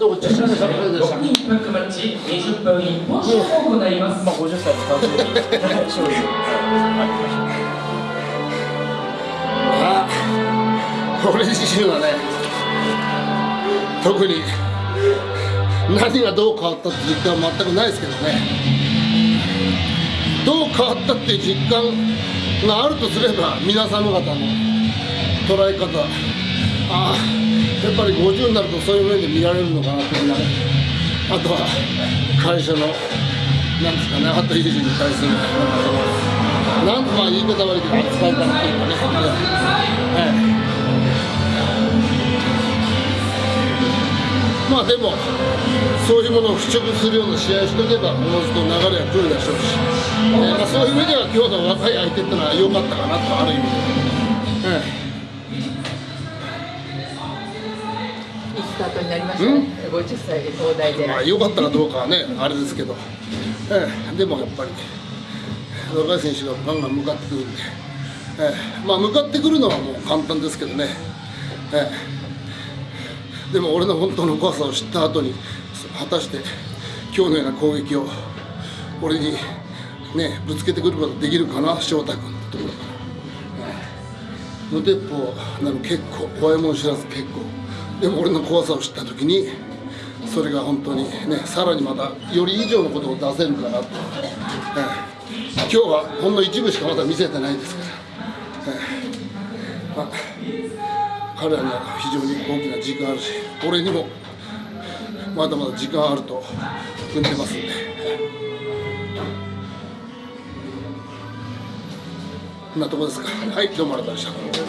どうも、ちょっとでした。6人一泊マッチ20分一本勝負を行います。まあ、50歳の誕生日勝利ああ、俺自身はね、特に何がどう変わったって実感は全くないですけどね、どう変わったっていう実感があるとすれば、皆様方の捉え方、ああ、やっぱり50になるとそういう面で見られるのかなというのは、あとは会社の、なんですかね、あと友人に対する、なんとまあ言い方悪いけど、扱い方っていうかね、ええまあでも、そういうものを払拭するような試合をしておけば、おのずと流れは来るでしょうし、ええまあ、そういう意味では、今日の若い相手っていうのは良かったかなと、ある意味で。スタートになりましたね。50歳で東大で。まあ良かったかどうかはね、あれですけど、ええ、でもやっぱり、若い選手がガンガン向かってくるんで、ええ、まあ向かってくるのはもう簡単ですけどね、ええ、でも俺の本当の怖さを知った後に、果たして今日のような攻撃を俺に、ね、ぶつけてくることができるかな、翔太君のところから。ええ。無鉄砲なの結構怖いもん知らず結構でも俺の怖さを知った時にそれが本当にねさらにまたより以上のことを出せるかなと、ええ今日はほんの一部しかまだ見せてないですから、ええまあ、彼らには非常に大きな時間あるし俺にもまだまだ時間あると踏んでますんで。こんなとこですか。はい、どうもありがとうございました。